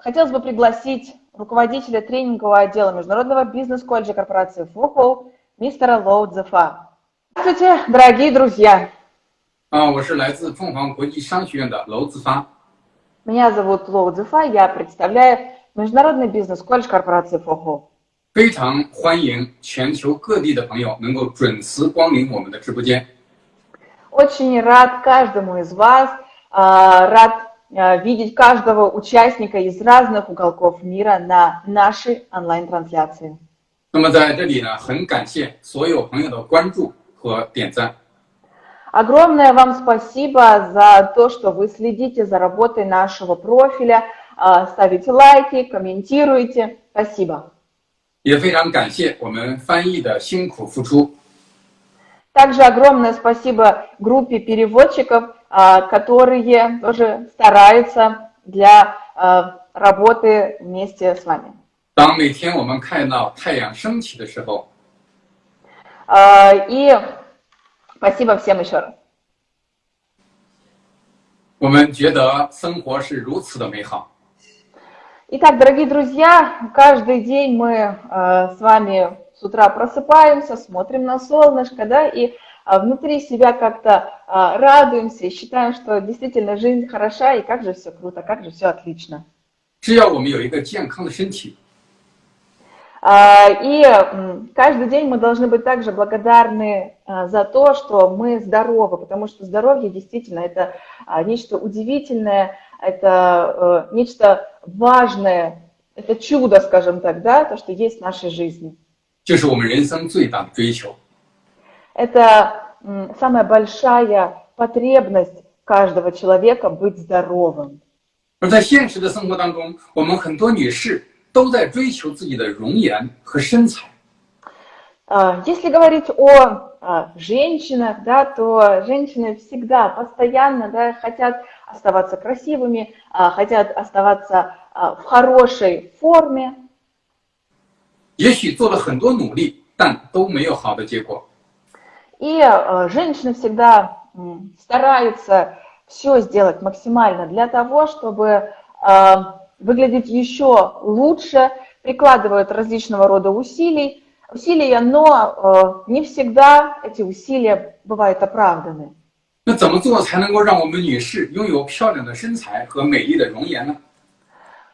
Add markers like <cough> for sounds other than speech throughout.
хотелось бы пригласить руководителя тренингового отдела Международного бизнес-колледжа корпорации ФОХО мистера Лоу Цзефа. Здравствуйте, дорогие друзья! 啊，我是来自凤凰国际商学院的娄子发。 Меня зовут Лоу Цзефа, я представляю Международный бизнес-колледж корпорации ФОХО. 非常欢迎全球各地的朋友能够准时光临我们的直播间。 Очень рад каждому из вас, а, рад а, видеть каждого участника из разных уголков мира на нашей онлайн-трансляции. 那么在这里呢，很感谢所有朋友的关注和点赞。 Огромное вам спасибо за то, что вы следите за работой нашего профиля, а, ставите лайки, комментируете. Спасибо. 也非常感谢我们翻译的辛苦付出。 Также огромное спасибо группе переводчиков, а, которые тоже стараются для а, работы вместе с вами. 当每天我们看到太阳升起的时候， А, И спасибо всем еще раз. 我们觉得生活是如此的美好。 Итак, дорогие друзья, каждый день мы э, с вами с утра просыпаемся, смотрим на солнышко, да, и э, внутри себя как-то э, радуемся и считаем, что действительно жизнь хороша, и как же все круто, как же все отлично. 只要我们有一个健康的身体， А, И м, каждый день мы должны быть также благодарны а, за то, что мы здоровы, потому что здоровье действительно это а, нечто удивительное, это э, нечто важное, это чудо, скажем так, да, то, что есть в нашей жизни. 这是我们人生最大的追求。 Это м, самая большая потребность каждого человека быть здоровым. 而在现实的生活当中，我们很多女士都在追求自己的容颜和身材。 А, Если говорить о а, женщинах, да, то женщины всегда, постоянно да, хотят оставаться красивыми, а, хотят оставаться а, в хорошей форме. 也许做了很多努力，但都没有好的结果。 И а, женщины всегда м, стараются все сделать максимально для того, чтобы а, выглядеть еще лучше, прикладывают различного рода усилий, усилия, но а, не всегда эти усилия бывают оправданы. 那怎么做才能够让我们女士拥有漂亮的身材和美丽的容颜呢？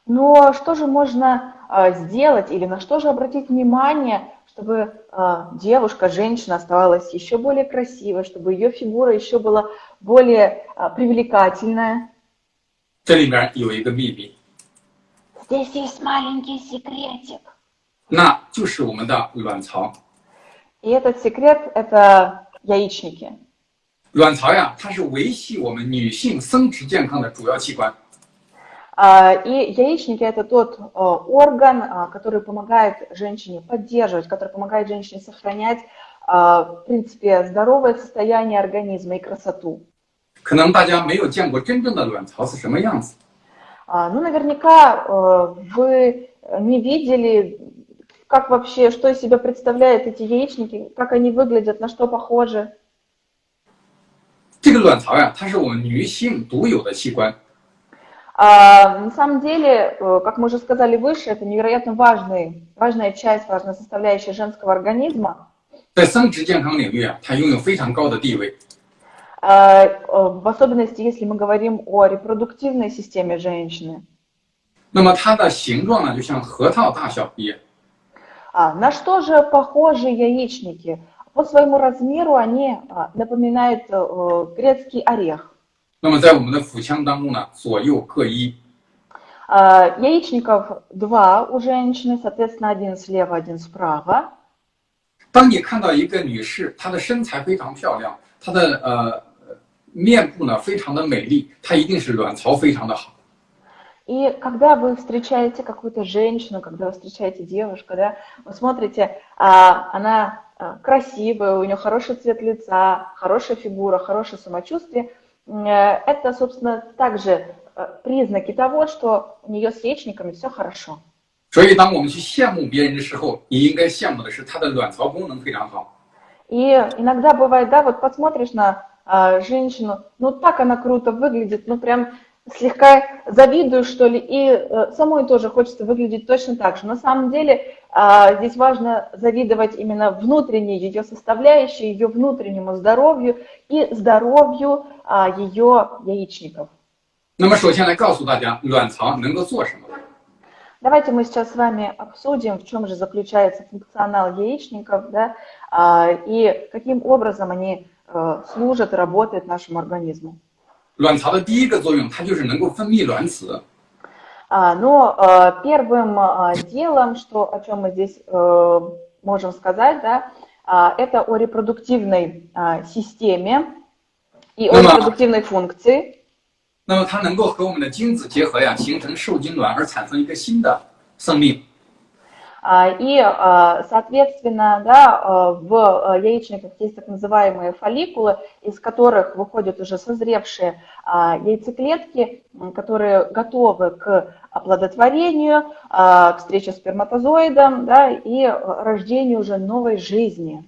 Но что же можно а, сделать или на что же обратить внимание, чтобы а, девушка, женщина оставалась еще более красивой, чтобы ее фигура еще была более а, привлекательная? 这里面有一个秘密， Здесь есть маленький секретик. 那就是我们的卵巢。 И этот секрет – это яичники. 卵巢呀，它是维系我们女性生殖健康的主要器官。 А, И яичники – это тот а, орган, а, который помогает женщине поддерживать, который помогает женщине сохранять, а, в принципе, здоровое состояние организма и красоту. 可能大家没有见过真正的卵巢是什么样子， А, Ну, наверняка э, вы не видели, как вообще, что из себя представляют эти яичники, как они выглядят, на что похожи. 这个卵巢呀，它是我们女性独有的器官。 А, На самом деле, э, как мы уже сказали выше, это невероятно важный, важная часть, важная составляющая женского организма. 在生殖健康领域啊，它拥有非常高的地位。 А, э, В особенности, если мы говорим о репродуктивной системе женщины. 那么它的形状呢，就像核桃大小一样。 А, На что же похожи яичники? По своему размеру они а, напоминают э, грецкий орех. 那么在我们的腹腔当中呢，左右各一。 А, Яичников два у женщины, соответственно, один слева, один справа. 当你看到一个女士，她的身材非常漂亮，她的呃面部呢非常的美丽，她一定是卵巢非常的好。 И когда вы встречаете какую-то женщину, когда вы встречаете девушку, да, вы смотрите, а, она а, красивая, у нее хороший цвет лица, хорошая фигура, хорошее самочувствие, м, э, это, собственно, также э, признаки того, что у нее с яичниками все хорошо. 所以，当我们去羡慕别人的时候，你应该羡慕的是她的卵巢功能非常好。 И иногда бывает, да, вот посмотришь на а, женщину, ну так она круто выглядит, ну прям слегка завидую, что ли, и э, самой тоже хочется выглядеть точно так же. На самом деле а, здесь важно завидовать именно внутренней ее составляющей, ее внутреннему здоровью и здоровью а, ее яичников. 那么首先来告诉大家，卵巢能够做什么？ Давайте мы сейчас с вами обсудим, в чем же заключается функционал яичников, да, а, и каким образом они э, служат и работают нашему организму. 卵巢的第一个作用，它就是能够分泌卵子。 А, Но э, первым э, делом, что, о чем мы здесь э, можем сказать, да, а, это о репродуктивной а, системе и о Ну да. репродуктивной функции. 那么它能够和我们的精子结合呀，形成受精卵，而产生一个新的生命。 А, И, а, соответственно, да, а, в а, яичниках есть так называемые фолликулы, из которых выходят уже созревшие а, яйцеклетки, м, которые готовы к оплодотворению, а, к встрече с сперматозоидом да, и а, рождению уже новой жизни.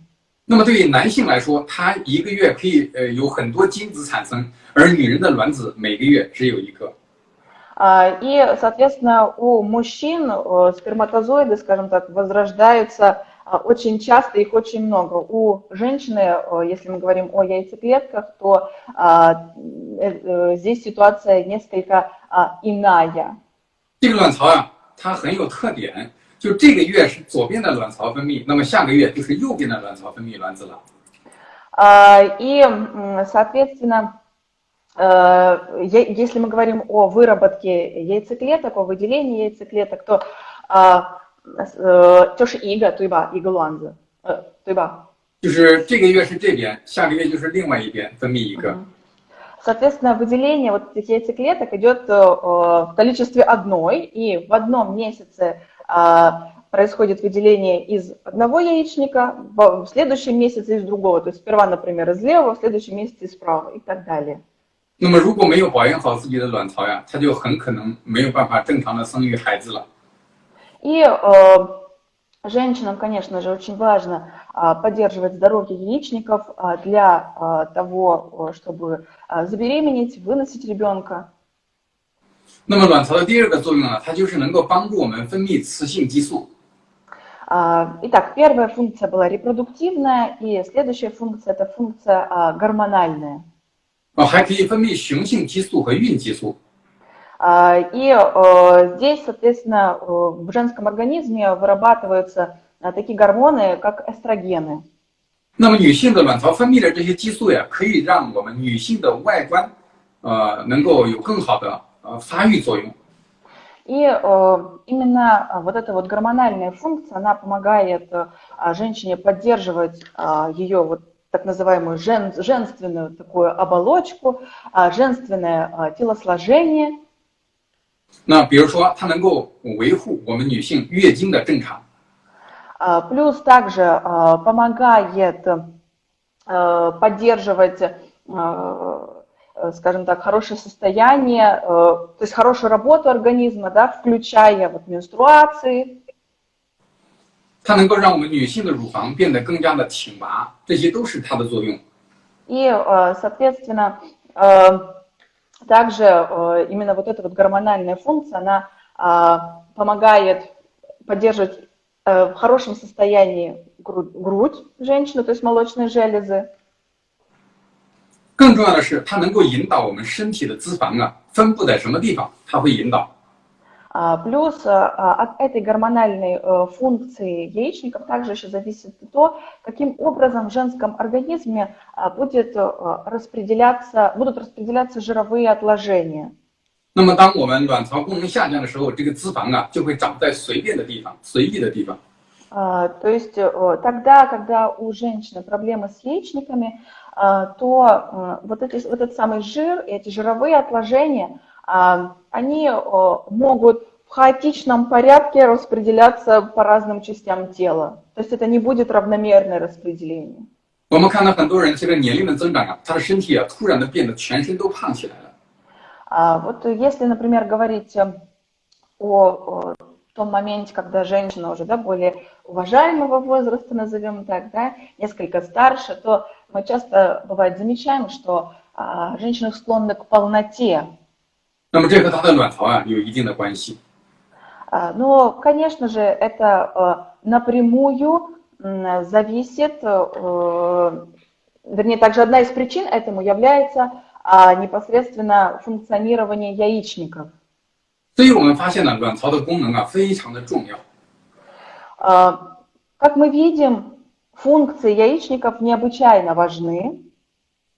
那么对于男性来说，他一个月可以呃有很多精子产生，而女人的卵子每个月只有一个。 А, И, соответственно, у мужчин э, сперматозоиды, скажем так, возрождаются а, очень часто, их очень много. У женщины, э, если мы говорим о яйцеклетках, то а, э, э, здесь ситуация несколько а, иная. 这个卵巢啊，它很有特点，就这个月是左边的卵巢分泌，那么下个月就是右边的卵巢分泌卵子了。 А, И, м, соответственно, э, е- если мы говорим о выработке яйцеклеток, о выделении яйцеклеток, то а, с- э, тёж ига, туйба, игалуанза, э, туйба. 就是这个月是这边，下个月就是另外一边分泌一个。 Соответственно, выделение вот этих яйцеклеток идет э, в количестве одной, и в одном месяце а, происходит выделение из одного яичника, в в следующем месяце из другого. То есть сперва, например, из левого, в следующем месяце из правого и так далее. 那么如果没有保养好自己的卵巢呀，它就很可能没有办法正常的生育孩子了。 И э, женщинам, конечно же, очень важно а, поддерживать здоровье яичников а, для а, того, э, чтобы а, забеременеть, выносить ребенка. 那么卵巢的第二个作用呢，它就是能够帮助我们分泌雌性激素。 А, Итак, первая функция была репродуктивная, и следующая функция – это функция а, гормональная. 哦，还可以分泌雄性激素和孕激素。 А, И э, здесь, соответственно, э, в женском организме вырабатываются а, такие гормоны, как эстрогены. 那么女性的卵巢分泌的这些激素呀，可以让我们女性的外观，呃，能够有更好的呃发育作用。 И э, именно а, вот эта вот гормональная функция, она помогает э, а, женщине поддерживать а, ее вот так называемую жен- женственную такую оболочку, а, женственное а, телосложение. 那比如说，它能够维护我们女性月经的正常。 А, Плюс также а, помогает э, поддерживать, э, э, скажем так, хорошее состояние, э, то есть хорошую работу организма, да, включая вот менструации, 它能够让我们女性的乳房变得更加的挺拔，这些都是它的作用。 И, э, соответственно, э, также э, именно вот эта вот гормональная функция, она а, помогает поддерживать э, в хорошем состоянии гру- грудь женщины, то есть молочные железы. 更重要的是，它能够引导我们身体的脂肪啊分布在什么地方，它会引导。 А, Плюс а, от этой гормональной э, функции яичников также еще зависит то, каким образом в женском организме а, будет э, распределяться, будут распределяться жировые отложения. 那么，当我们卵巢功能下降的时候，这个脂肪啊就会长在随便的地方、随意的地方。 А, То есть э, тогда, когда у женщины проблемы с яичниками, а, то э, вот, эти, вот этот самый жир, эти жировые отложения, а, они э, могут в хаотичном порядке распределяться по разным частям тела. То есть это не будет равномерное распределение. 我们看到很多人随着年龄的增长啊，他的身体啊突然的变得全身都胖起来了。 А Вот если, например, говорить э, о, о том моменте, когда женщина уже да, более уважаемого возраста, назовем так, да, несколько старше, то мы часто, бывает, замечаем, что а, женщины склонны к полноте. 那么这和它的卵巢啊有一定的关系。 А, Но, конечно же, это э, напрямую м, зависит, э, вернее, также одна из причин этому является а, непосредственно функционирование яичников. 所以我们发现呢，卵巢的功能啊非常的重要。 А, Как мы видим, функции яичников необычайно важны,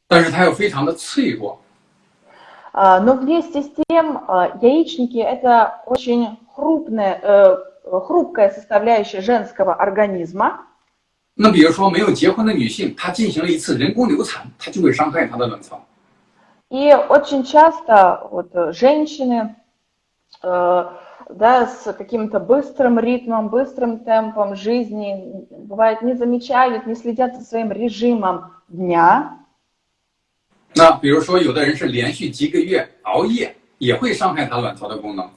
但是它又非常的脆弱， а, но вместе с тем а, яичники – это очень крупная, э, хрупкая составляющая женского организма. 那比如说没有结婚的女性，她进行了一次人工流产，它就会伤害她的卵巢。 И очень часто вот, э, женщины э, да, с каким-то быстрым ритмом, быстрым темпом жизни, бывает, не замечают, не следят за своим режимом дня. 那比如说有的人是连续几个月熬夜，也会伤害她卵巢的功能。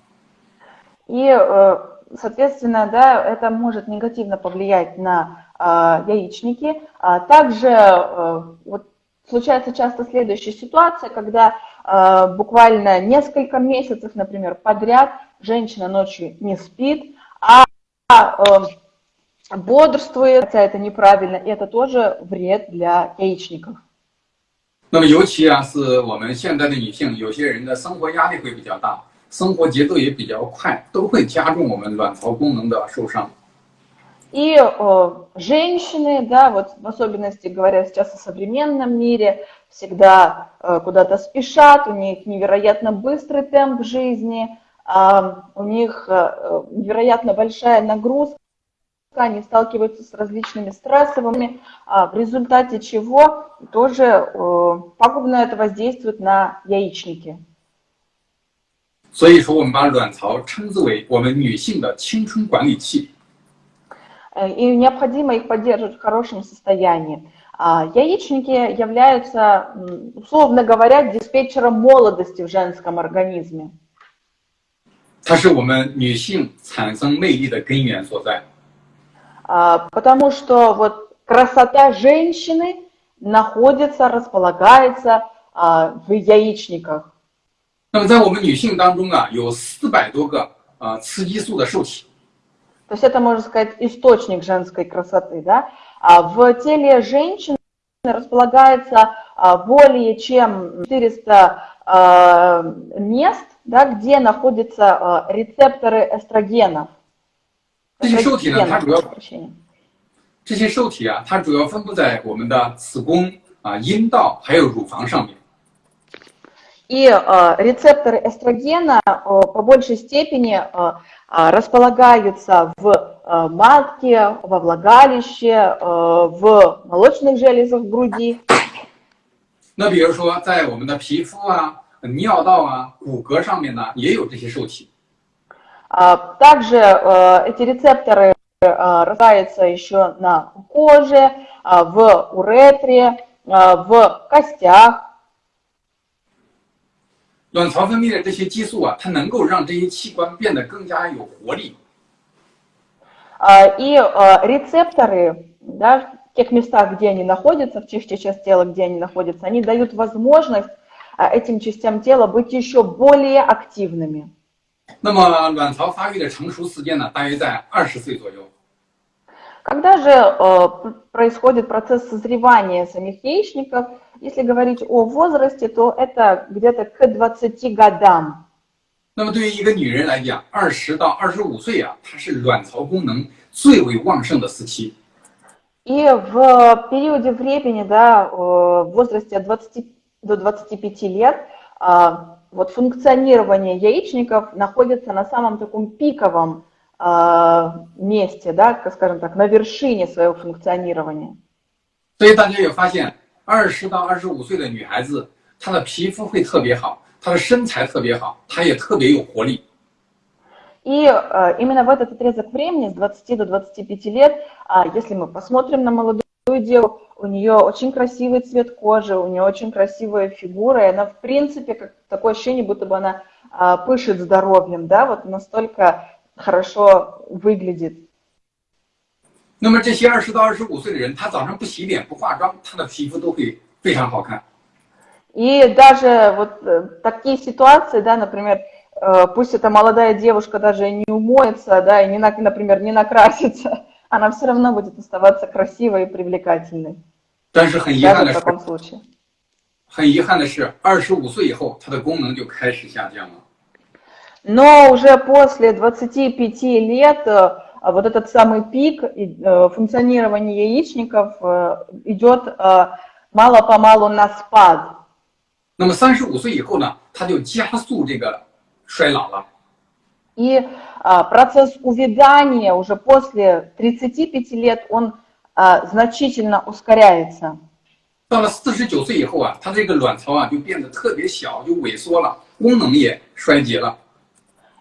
И, э, соответственно, да, это может негативно повлиять на э, яичники. А также э, вот, случается часто следующая ситуация, когда э, буквально несколько месяцев, например, подряд женщина ночью не спит, а э, бодрствует, хотя это неправильно, и это тоже вред для яичников. 那么尤其啊，是我们现在的女性，有些人的生活压力会比较大，生活节奏也比较快，都会加重我们卵巢功能的受伤。 И э, женщины, да, вот в особенности говоря сейчас о современном мире, всегда э, куда-то спешат, у них невероятно быстрый темп жизни, а, у них э, невероятно большая нагрузка, они сталкиваются с различными стрессовыми, а, в результате чего тоже э, пагубно это воздействует на яичники. 所以说，我们把卵巢称之为我们女性的青春管理器。 Э, и необходимо их поддерживать в хорошем состоянии. А Яичники являются, м, условно говоря, диспетчером молодости в женском организме. 它是我们女性产生魅力的根源所在。 А, Потому что вот красота женщины находится, располагается а, в яичниках. 那么在我们女性当中啊，有四百多个啊雌激素的受体。 То есть это, можно сказать, источник женской красоты. Да? А в теле женщины располагается а, более чем 400 а, мест, да, где находятся а, рецепторы эстрогенов. 这些受体呢，它主要 Прошу прощения. 这些受体啊，它主要分布在我们的子宫啊、阴道还有乳房上面。 И э, рецепторы эстрогена э, по большей степени э, э, располагаются в э, матке, во влагалище, э, в молочных железах груди. 那比如说，在我们的皮肤啊、尿道啊、骨骼上面呢，也有这些受体。 А, Также э, эти рецепторы э, располагаются еще на коже, а, в уретре, а, в костях. 卵巢分泌的这些激素啊，它能够让这些器官变得更加有活力。 А, И э, рецепторы, да, в тех местах, где они находятся, в тех частях тела, где они находятся, они дают возможность а, этим частям тела быть еще более активными. 那么卵巢发育的成熟时间呢，大约在二十岁左右。 Когда же э, п- происходит процесс созревания самих яичников, если говорить о возрасте, то это где-то к 20 годам. 那么对于一个女人来讲，二十到二十五岁啊，它是卵巢功能最为旺盛的时期。 И в периоде времени, да, э, в возрасте от 20 до 25 лет, а, вот функционирование яичников находится на самом таком пиковом а, месте, да, как скажем так, на вершине своего функционирования. 所以大家也发现，二十到二十五岁的女孩子，她的皮肤会特别好，她的身材特别好，她也特别有活力。 И э, именно в этот отрезок времени, с 20 до 25 лет, а, если мы посмотрим на молодую девушку, у нее очень красивый цвет кожи, у нее очень красивая фигура, и она, в принципе, как такое ощущение, будто бы она а, пышет здоровьем, да, вот настолько хорошо выглядит. 那么这些二十到二十五岁的人，她早上不洗脸不化妆，她的皮肤都会非常好看。 И даже вот э, такие ситуации, да, например, э, пусть эта молодая девушка даже не умоется, да, и, не, например, не накрасится, она все равно будет оставаться красивой и привлекательной. Даже в таком случае. 很遗憾的是，二十五岁以后，它的功能就开始下降了。Но уже после 25 лет э, вот этот самый пик э, функционирования яичников э, идет мало-помалу на спад. 那么三十五岁以后呢，它就加速这个衰老了。 И процесс увядания уже после 35 лет, он значительно ускоряется. 到了四十九岁以后啊，它这个卵巢啊就变得特别小，就萎缩了，功能也衰竭了。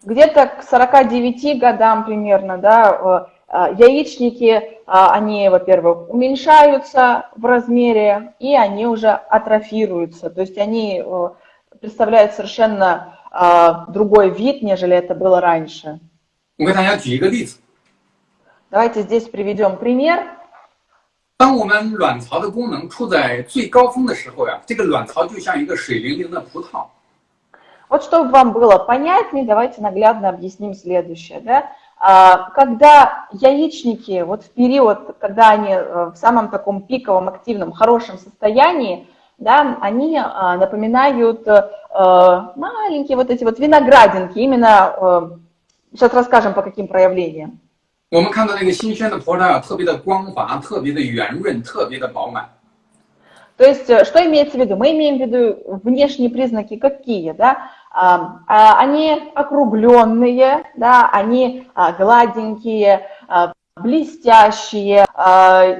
Где-то к 49 годам примерно, да, яичники, они, во-первых, уменьшаются в размере, и они уже атрофируются. То есть они представляют совершенно другой вид, нежели это было раньше. Давайте здесь приведем пример. 当我们卵巢的功能处在最高峰的时候呀，这个卵巢就像一个水灵灵的葡萄。Вот чтобы вам было понятнее, давайте наглядно объясним следующее. Да? Когда яичники, вот в период, когда они э, в самом таком пиковом, активном, хорошем состоянии, да, они напоминают э, маленькие вот эти вот виноградинки, именно, э, сейчас расскажем по каким проявлениям. 我们看到那个新鲜的葡萄啊，特别的光滑，特别的圆润，特别的饱满。То есть, что имеется в виду? Мы имеем в виду внешние признаки какие, да? Они округленные, да, они гладенькие, блестящие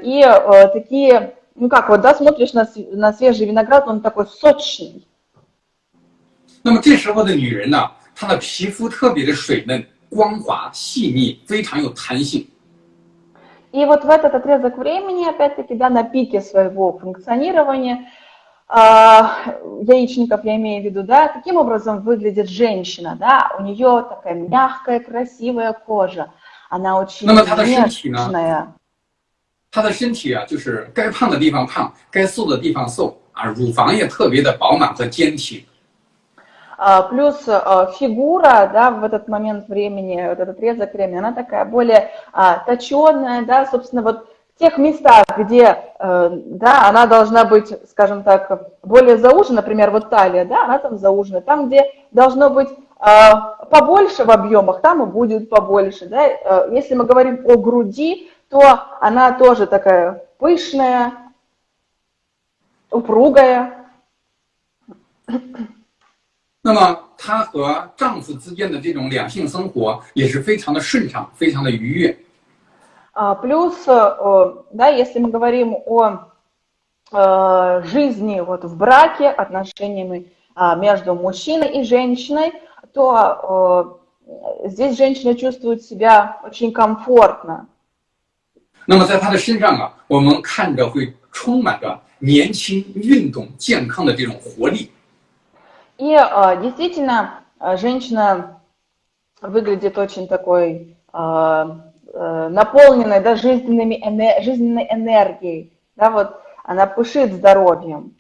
и такие, ну как вот, да, смотришь на, на свежий виноград, он такой сочный. 那么这时候的女人呢，她的皮肤特别的水嫩。光滑、细腻，非常有弹性。И вот в этот отрезок времени, опять-таки, да, на пике своего функционирования, э, яичников я имею в виду, да, каким образом выглядит женщина, да, у нее такая мягкая, красивая кожа, она очень нежная. 她的身体啊，就是该胖的地方胖，该瘦的地方瘦啊，乳房也特别的饱满和坚挺。а, плюс а, фигура, да, в этот момент времени, вот этот отрезок времени, она такая более а, точеная, да, собственно, вот в тех местах, где, э, да, она должна быть, скажем так, более заужена, например, вот талия, да, она там заужена, там, где должно быть побольше в объемах, там и будет побольше, да, э, если мы говорим о груди, то она тоже такая пышная, упругая, <coughs> 那么她和丈夫之间的这种两性生活也是非常的顺畅，非常的愉悦。Плюс, да, если мы говорим о жизни вот в браке, отношениями между мужчиной и женщиной, то здесь женщина чувствует себя очень комфортно. 那么在她的身上啊，我们看着会充满着年轻、运动、健康的这种活力。и э, действительно, э, женщина выглядит очень такой э, наполненной да, жизненными, жизненной энергией. Да, вот она пышит здоровьем.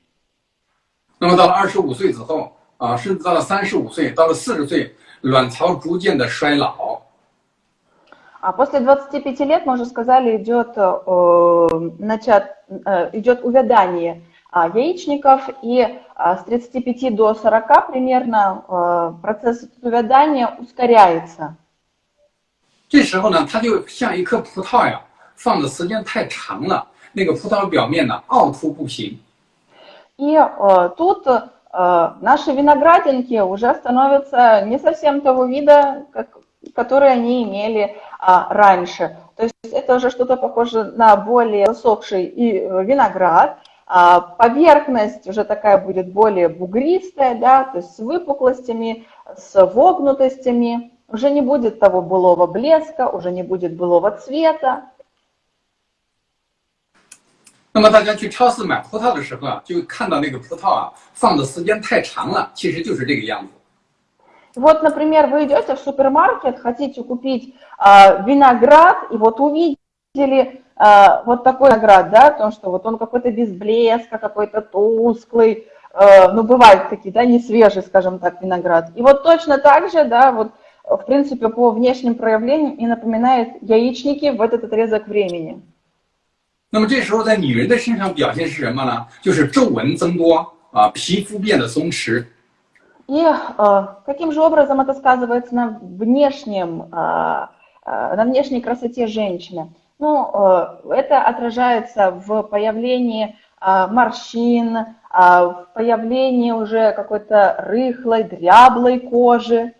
那么到了二十五岁之后啊，甚至到了三十五岁，到了四十岁，卵巢逐渐的衰老。 А после 25 лет, мы уже сказали, идет, э, начат, э, идет увядание яичников, и с 35 до 40 примерно процесс увядания ускоряется. 这时候呢，它就像一颗葡萄呀，放的时间太长了，那个葡萄表面呢凹凸不平。И э, тут э, наши виноградинки уже становятся не совсем того вида, как, которые они имели э, раньше. То есть это уже что-то похоже на более засохший и виноград, а поверхность уже такая будет более бугристая, да, то есть с выпуклостями, с вогнутостями. Уже не будет того былого блеска, уже не будет былого цвета. 那么大家去超市买葡萄的时候啊，就看到那个葡萄啊放的时间太长了，其实就是这个样子。 Вот, например, вы идете в супермаркет, хотите купить э, виноград, и вот увидели вот такой наград, да, потому что вот он какой-то без блеска, какой-то тусклый, э, ну, бывают такие, да, не свежий, скажем так, виноград. И вот точно так же, да, вот, в принципе, по внешним проявлениям и напоминает яичники в этот отрезок времени. 那么这时候在女人的身上表现是什么呢？就是皱纹增多啊，皮肤变得松弛。 И э, каким же образом это сказывается на внешнем, э, э, на внешней красоте женщины? Ну, э, это отражается в появлении э, морщин, э, в появлении уже какой-то рыхлой, дряблой кожи.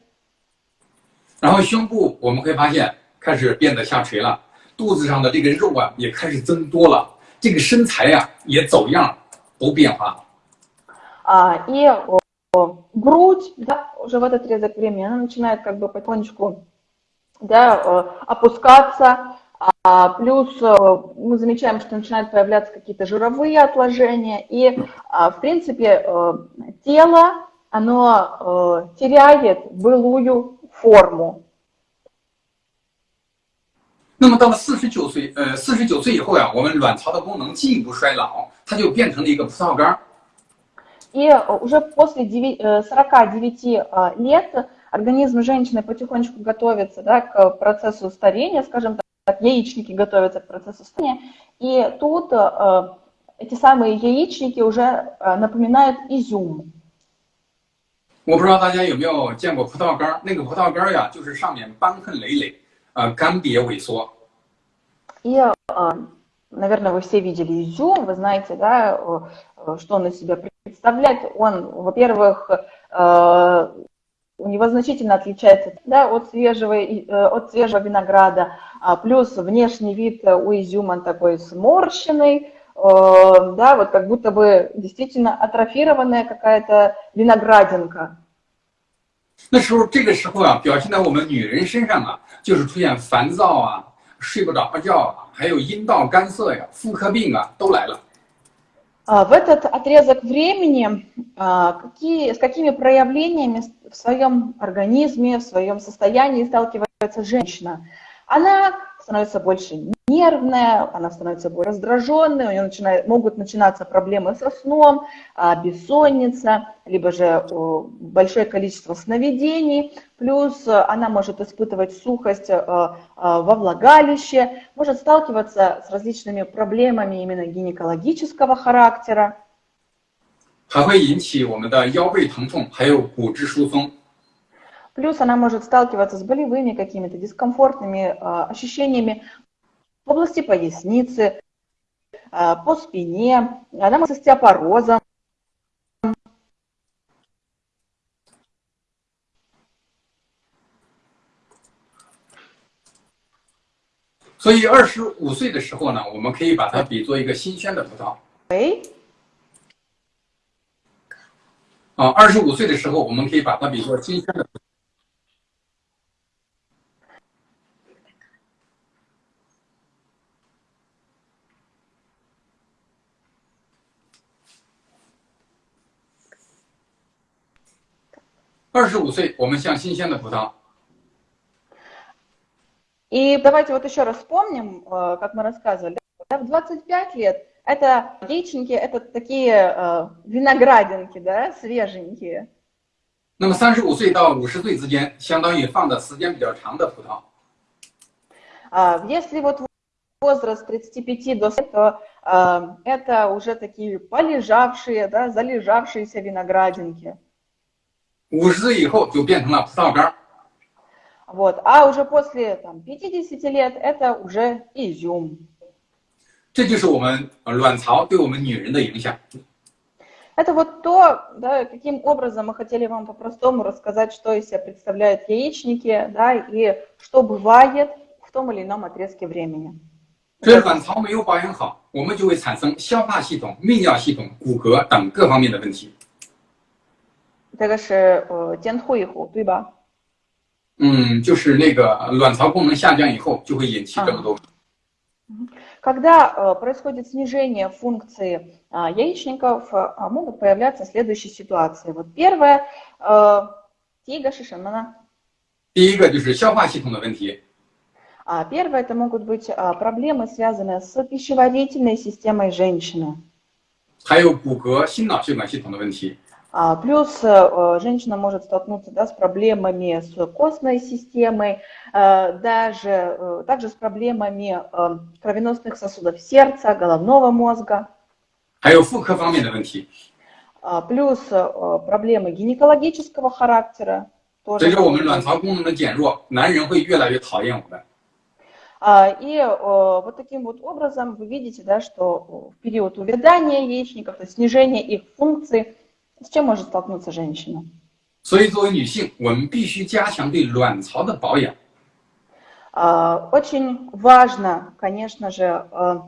然后胸部我们会发现开始变得下垂了，肚子上的这个肉啊也开始增多了，这个身材呀、啊、也走样都变化。А, и грудь, да, уже в этот отрезок времени, она начинает как бы потихонечку да, опускаться, а, плюс мы замечаем, что начинают появляться какие-то жировые отложения, и, в принципе, тело, оно теряет былую форму. 那么到了四十九岁，呃，四十九岁以后呀、啊，我们卵巢的功能进一步衰老，它就变成了一个葡萄干。 И уже после 49 лет организм женщины потихонечку готовится да, к процессу старения, скажем так, яичники готовятся к процессу старения, и тут эти самые яичники уже напоминают изюм. 我不知道大家有没有见过葡萄干那个葡萄干呀，就是上面瘢痕累累，呃，干瘪萎缩。И, наверное, вы все видели изюм, вы знаете, да, что он из себя представляет. Он, во-первых, у него значительно отличается да, от, свежего, от свежего винограда, плюс внешний вид у изюма такой сморщенный, да, вот как будто бы действительно атрофированная какая-то виноградинка. 那时候，这个时候啊，表现在我们女人身上啊，就是出现烦躁啊、 睡不着觉啊，还有阴道干涩呀、妇科病啊，都来了。 В этот отрезок времени какие, с какими проявлениями в своем организме, в своем состоянии сталкивается женщина? Она становится больше нервная, она становится более раздраженной, у нее начинает, могут начинаться проблемы со сном, бессонница, либо же большое количество сновидений, плюс она может испытывать сухость во влагалище, может сталкиваться с различными проблемами именно гинекологического характера. 还会引起我们的腰背疼痛，还有骨质疏松。 Плюс она может сталкиваться с болевыми какими-то дискомфортными э, ощущениями в области поясницы, э, по спине, она может с остеопорозом. 所以二十五岁的时候呢，我们可以把它比作一个新鲜的葡萄。 喂，啊，二十五岁的时候，我们可以把它比作新鲜的葡萄。 二十五岁，我们像新鲜的葡萄。 И давайте вот еще раз вспомним, э, как мы рассказывали. Да, в 25 лет это яичники, это такие э, виноградинки, да, свеженькие. 那么三十五岁到五十岁之间，相当于放的时间比较长的葡萄。 А Если вот возраст 35 до 40, то э, это уже такие полежавшие, да, залежавшиеся виноградинки. 五十岁以后就变成了葡萄干儿。 Вот. А уже после там, 50 лет это уже изюм. 这就是我们呃卵巢对我们女人的影响。 Это вот то, да, каким образом мы хотели вам по-простому рассказать, что из себя представляют яичники, да, и что бывает в том или ином отрезке времени. 所以卵巢没有保养好，我们就会产生消化系统、泌尿系统、骨骼等各方面的问题。 这个是呃监护以后，对吧？嗯，就是那个卵巢功能下降以后，就会引起这么多。 Когда э, происходит снижение функции а, яичников, а, могут появляться следующие ситуации. Вот первое, э, тига шишимана. 第一个就是消化系统的问题， А, Первое, это могут быть а, проблемы, связанные с пищеварительной системой женщины. 还有骨骼、心脑血管系统的问题。 а, плюс э, женщина может столкнуться да, с проблемами с костной системой, э, даже, э, также с проблемами кровеносных сосудов сердца, головного мозга. А а, плюс проблемы гинекологического характера. Тоже. И вот таким вот образом вы видите, да, что в период увядания яичников, то есть снижение их функций, с чем может столкнуться женщина? 所以，作为女性，我们必须加强对卵巢的保养。 А, Очень важно, конечно же, э,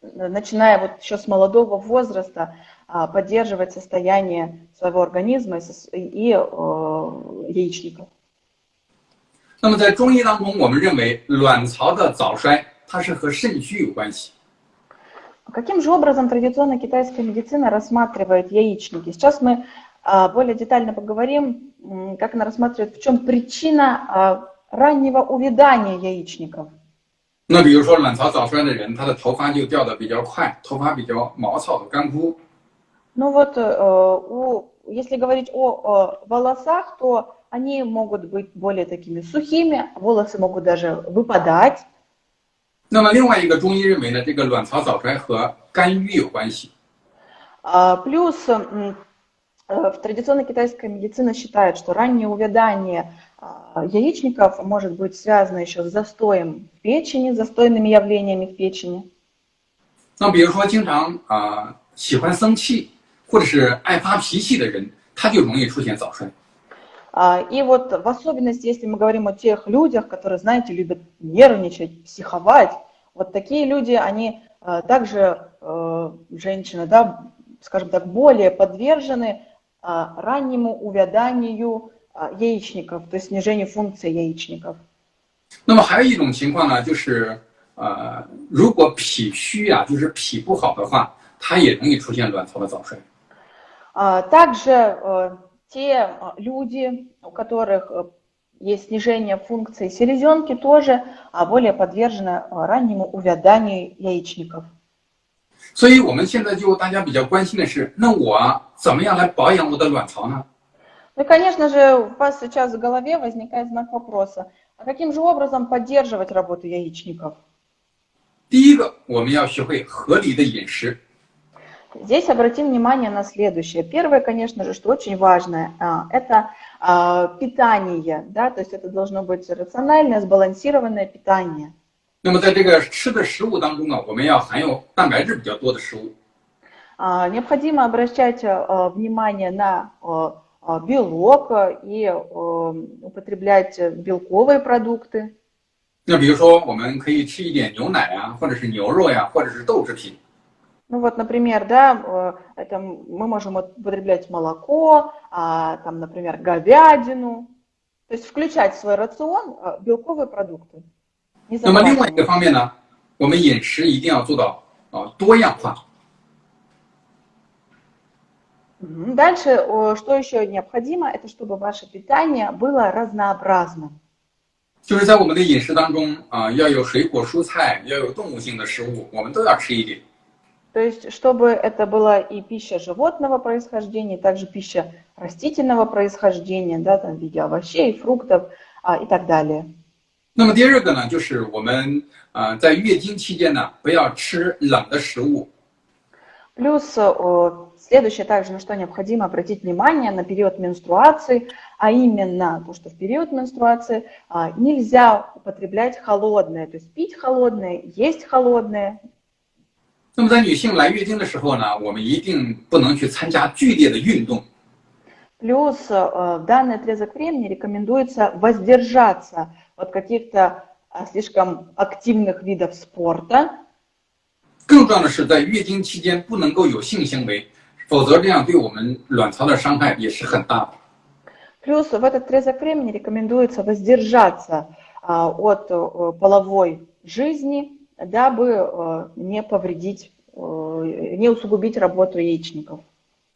начиная вот еще с молодого возраста, а, поддерживать состояние своего организма и сос- и э, яичников. 那么，在中医当中，我们认为卵巢的早衰它是和肾虚有关系。 Каким же образом традиционная китайская медицина рассматривает яичники? Сейчас мы а, более детально поговорим, м, как она рассматривает, в чем причина а, раннего увядания яичников. 那比如说，卵巢早衰的人，他的头发就掉的比较快，头发比较毛糙的干枯。 Ну вот, э, у, если говорить о, э, волосах, то они могут быть более такими сухими, волосы могут даже выпадать. 那么，另外一个中医认为呢，这个卵巢早衰和肝郁有关系。 А, Плюс м, э, в традиционной китайской медицине считают, что раннее увядание а, яичников может быть связано еще с застоем в печени, застойными явлениями в печени. 那比如说，经常啊、喜欢生气或者是爱发脾气的人，他就容易出现早衰。 А, И вот в особенности, если мы говорим о тех людях, которые, знаете, любят нервничать, психовать, вот такие люди, они э, также, э, женщины, да, скажем так, более подвержены а, раннему увяданию а, яичников, то есть снижению функции яичников. 那么还有一种情况呢，就是呃，如果脾虚啊，就是脾不好的话，它也容易出现卵巢的早衰。 А, Также э, те э, люди, у которых э, есть снижение функции селезенки, тоже а, более подвержены э, раннему увяданию яичников. 所以我们现在就大家比较关心的是，那我啊怎么样来保养我的卵巢呢？ Ну и, конечно же, у вас сейчас в голове возникает знак вопроса, а каким же образом поддерживать работу яичников? 第一个，我们要学会合理的饮食。 Здесь обратим внимание на следующее. Первое, конечно же, что очень важное, а, это а, питание, да, то есть это должно быть рациональное, сбалансированное питание. 那么在这个吃的食物当中呢，我们要含有蛋白质比较多的食物。 А, Необходимо обращать а, внимание на а, а, белок а, и а, употреблять белковые продукты. 那比如说，我们可以吃一点牛奶啊，或者是牛肉呀、或者是豆制品。 Ну вот, например, да, э, это мы можем употреблять молоко, а, там, например, говядину. То есть включать в свой рацион а, белковые продукты. Не 那么另外一 забывать. 个方面呢，我们饮食一定要做到啊多样化。 Мгм. Дальше, э, что еще необходимо, это чтобы ваше питание было разнообразным. 就是在我们的饮食当中啊，要有水果、蔬菜，要有动物性的食物，我们都要吃一点。 То есть, чтобы это была и пища животного происхождения, и также пища растительного происхождения, да, там, в виде овощей, фруктов а, и так далее. 那么第二个呢，就是我们啊在月经期间呢，不要吃冷的食物。 Плюс э, следующее также, на что необходимо обратить внимание, на период менструации, а именно то, что в период менструации а, нельзя употреблять холодное, то есть пить холодное, есть холодное. 那么在女性来月经的时候呢，我们一定不能去参加剧烈的运动。 Плюс э, в данный отрезок времени рекомендуется воздержаться от каких-то а, слишком активных видов спорта. 更重要的是，在月经期间不能够有性行为，否则这样对我们卵巢的伤害也是很大的。 Плюс в этот отрезок времени рекомендуется воздержаться а, от э, половой жизни, дабы э, не повредить, э, не усугубить работу яичников.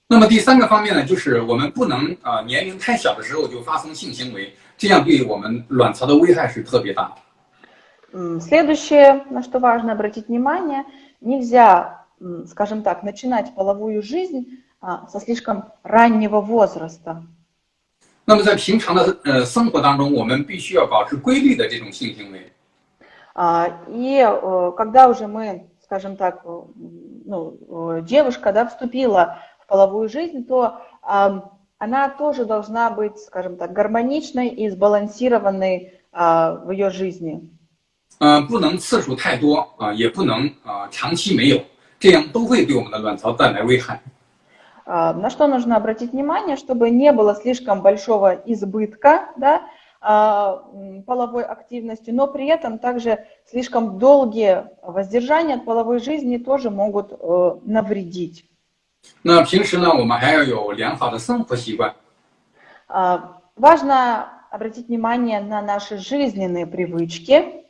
那么第三个方面呢，就是我们不能啊、年龄太小的时候就发生性行为，这样对我们卵巢的危害是特别大的。 М, Следующее, на что важно обратить внимание, нельзя скажем так, начинать половую жизнь со слишком раннего возраста. 那么在平常的呃生活当中，我们必须要保持规律的这种性行为。 И э, когда уже мы, скажем так, э, ну, э, девушка да, вступила в половую жизнь, то она тоже должна быть, скажем так, гармоничной и сбалансированной в ее жизни. 呃，不能次数太多啊，也不能啊长期没有，这样都会对我们的卵巢带来危害。на что нужно обратить внимание, чтобы не было слишком большого избытка да, половой активности, но при этом также слишком долгие воздержания от половой жизни тоже могут навредить. 那平时呢，我们还要有良好的生活习惯。Важно обратить внимание на наши жизненные привычки.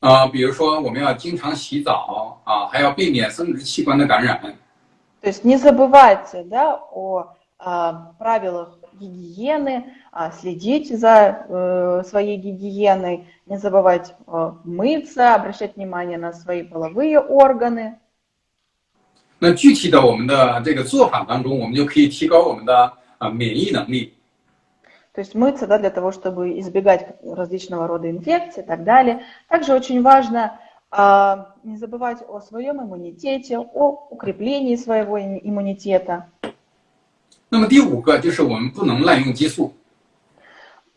啊，比如说我们要经常洗澡啊，还要避免生殖器官的感染。то есть не забывайте да, о а, правилах гигиены, а, следить за э, своей гигиеной, не забывать э, мыться, обращать внимание на свои половые органы. 那具体的我们的这个做法当中，我们就可以提高我们的啊免疫能力。То есть мыться да, для того, чтобы избегать различного рода инфекций и так далее. Также очень важно не забывать о своем иммунитете, о укреплении своего иммунитета. 那么第五个就是我们不能滥用激素。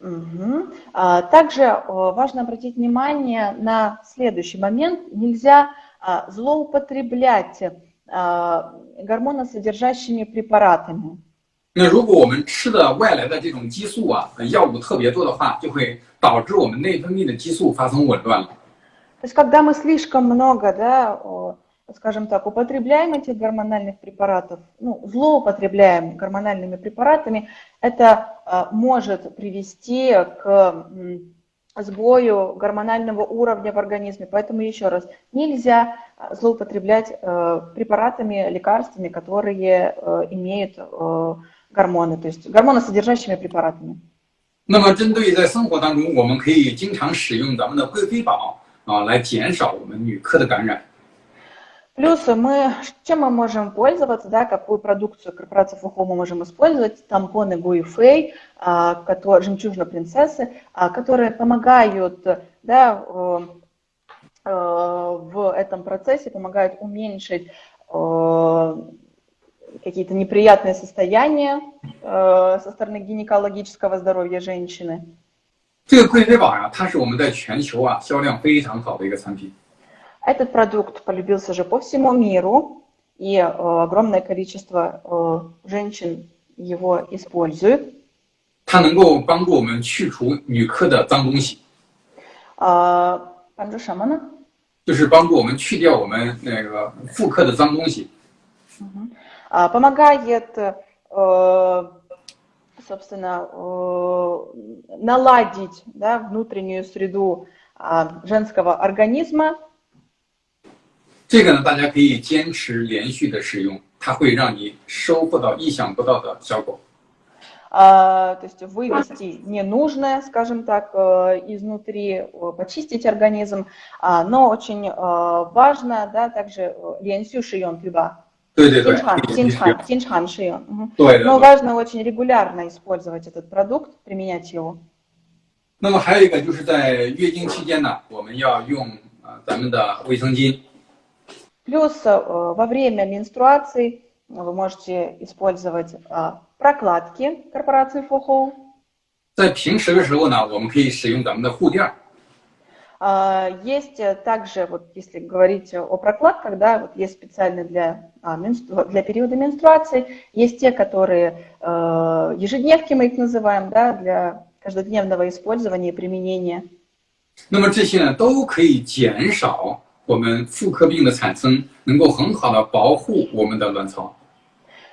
Угу. Также важно обратить внимание на следующий момент. Нельзя злоупотреблять гормоносодержащими препаратами. 那如果我们吃的外来的这种激素啊，药物特别多的话，就会导致我们内分泌的激素发生紊乱了。то есть когда мы слишком много, да, скажем так, употребляем этих гормональных препаратов, ну, злоупотребляем гормональными препаратами, это а, может привести к сбою гормонального уровня в организме. Поэтому еще раз, нельзя а, злоупотреблять э, препаратами, лекарствами, которые э, имеют э, гормоны, то есть гормоносодержащими препаратами. 那么，针对在生活当中，我们可以经常使用咱们的贵妃宝。啊，来减少我们女科的感染。 Плюс мы, чем мы можем пользоваться, да, какую продукцию корпорации Фухо мы можем использовать, тампоны Гуифей, а, которые, жемчужина принцессы, а, которые помогают да, в этом процессе, помогают уменьшить какие-то неприятные состояния со стороны гинекологического здоровья женщины. 这个贵妃宝呀，它是我们在全球啊销量非常好的一个产品。 Этот продукт полюбился же по всему миру, и э, огромное количество э, женщин его используют. 它能够帮助我们去除女科的脏东西。啊，帮助什么呢？就是帮助我们去掉我们那个妇科的脏东西。嗯哼，啊，помогает э, собственно, наладить да, внутреннюю среду женского организма. 这个呢，大家可以坚持连续的使用，它会让你收获到意想不到的效果。Uh, то есть вывести ненужное, скажем так, изнутри, почистить организм, но очень важно, да, также 连续使用，对吧？对对对，经常经常经常使用。对。Но важно очень регулярно использовать этот продукт, применять его. 那么还有一个就是在月经期间呢，我们要用啊咱们的卫生巾。 Плюс во время менструации вы можете использовать прокладки корпорации FOHO. 在平时的时候呢，我们可以使用咱们的护垫。А, есть э, также, вот если говорить о прокладках, да, вот есть специальные для, а, для периода менструации, есть те, которые э, ежедневки мы их называем, да, для каждодневного использования и применения. 那么这些呢，都可以减少 我们妇科病的产生，能够很好的保护我们的卵巢。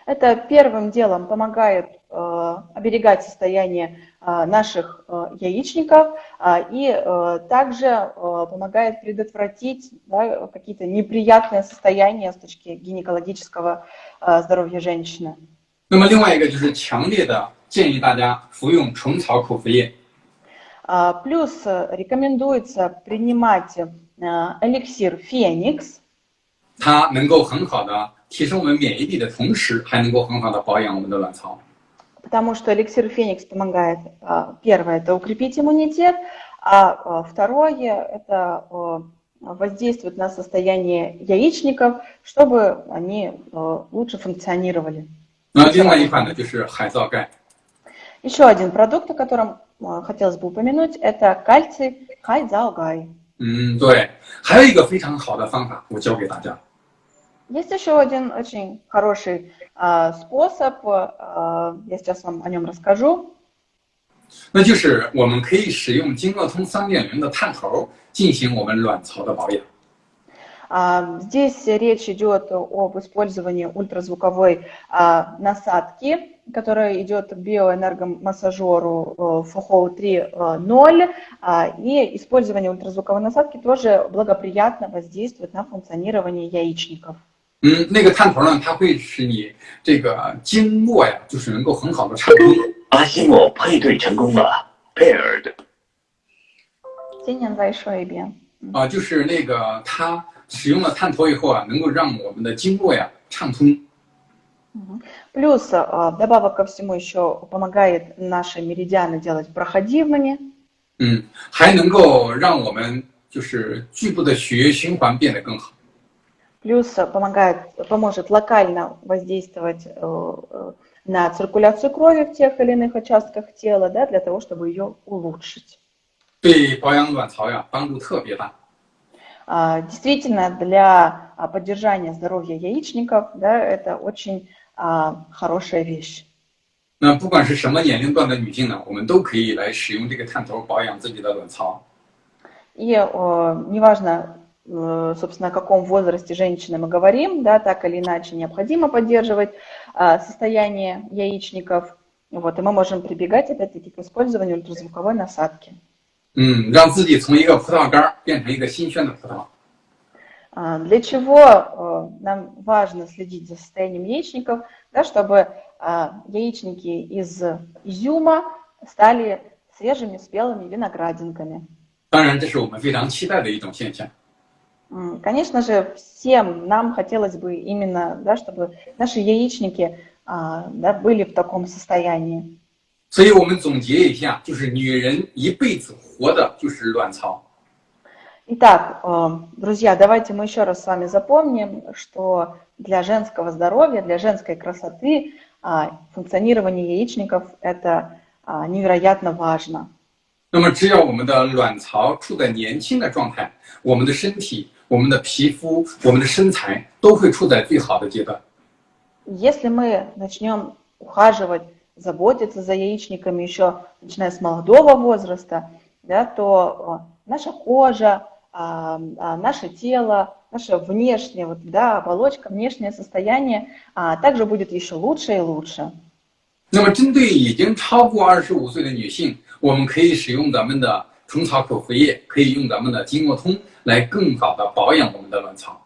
Это первым делом помогает э, оберегать состояние э, наших э, яичников э, и э, также э, помогает предотвратить да, какие-то неприятные состояния с точки гинекологического э, здоровья женщины. 那么另外一个就是强烈的建议大家服用虫草口服液。Плюс рекомендуется принимать эликсир Феникс. 它能够很好的提升我们免疫力的同时，还能够很好的保养我们的卵巢。 Потому что эликсир Феникс помогает, а, первое, это укрепить иммунитет, а а, второе, это а, воздействует на состояние яичников, чтобы они а, лучше функционировали. 那另外一款呢，就是海藻钙。 Еще один продукт, о котором а, хотелось бы упомянуть, это кальций хайдзаогай. 嗯，对，还有一个非常好的方法，我教给大家。 Есть еще один очень хороший а, способ, а, я сейчас вам о нем расскажу. 那就是我们可以使用经络通三点零的探头进行我们卵巢的保养。 А, Здесь речь идет об использовании ультразвуковой а, насадки, которая идет к биоэнергомассажеру FOHO 3.0. а, И использование ультразвуковой насадки тоже благоприятно воздействует на функционирование яичников. 嗯，那个探头呢，它会使你这个经络呀，就是能够很好的畅通。阿西莫配对成功了，paired。今年再说一遍。啊，就是那个它使用了探头以后啊，能够让我们的经络呀畅通。 Плюс а, добавок ко всему еще помогает наши меридианы делать проходимыми. 嗯，还能够让我们就是局部的血液循环变得更好。 Плюс а, помогает, поможет локально воздействовать э, э, на циркуляцию крови в тех или иных участках тела, да, для того, чтобы ее улучшить. 对保养卵巢呀帮助特别大。 А, Действительно, для а, поддержания здоровья яичников, да, это очень а, хорошая вещь. 那不管是什么年龄段的女性呢，我们都可以来使用这个探头保养自己的卵巢。 И э, неважно, э, собственно, о каком возрасте женщины мы говорим, да, так или иначе необходимо поддерживать а, состояние яичников. Вот, и мы можем прибегать, опять-таки, к использованию ультразвуковой насадки. 嗯，让自己从一个葡萄干儿变成一个新鲜的葡萄。 А, Для чего э, нам важно следить за состоянием яичников, да, чтобы а, яичники из изюма стали свежими спелыми виноградинками. 当然，这是我们非常期待的一种现象。 М, Конечно же, всем нам хотелось бы именно, да, чтобы наши яичники а, да, были в таком состоянии. 所以我们总结一下，就是女人一辈子活的就是卵巢。 Итак, э, друзья, давайте мы еще раз с вами запомним, что для женского здоровья, для женской красоты а, функционирование яичников – это а, невероятно важно. 那么，只要我们的卵巢处在年轻的状态，我们的身体、我们的皮肤、我们的身材都会处在最好的阶段。 Если мы начнем ухаживать, заботиться за яичниками еще начиная с молодого возраста, да, то э, наша кожа, а, а, наше тело, наша внешняя вот, да, оболочка, внешнее состояние а, также будет еще лучше и лучше. 那么，针对已经超过二十五岁的女性，我们可以使用咱们的虫草口服液，可以用咱们的经络通来更好的保养我们的卵巢。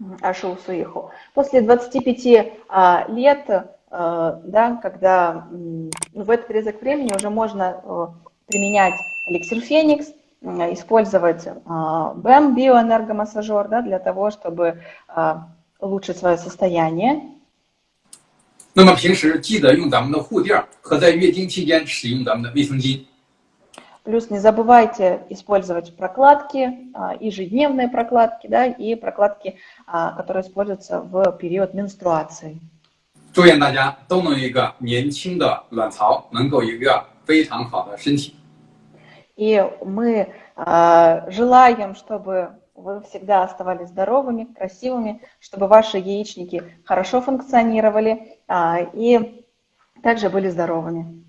М, Ашу Усуиху. После 25 а, лет, э, да, когда м, ну, в этот отрезок времени уже можно э, применять эликсир Феникс, м, использовать а, БЭМ, биоэнергомассажер, да, для того, чтобы а, улучшить свое состояние. 那么平时记得用咱们的护垫儿和在月经期间使用咱们的卫生巾。 Плюс не забывайте использовать прокладки, а, ежедневные прокладки, да, и прокладки, а, которые используются в период менструации. 祝愿大家都能有一个年轻的卵巢，能够有一个非常好的身体。 И мы а, желаем, чтобы вы всегда оставались здоровыми, красивыми, чтобы ваши яичники хорошо функционировали а, и также были здоровыми.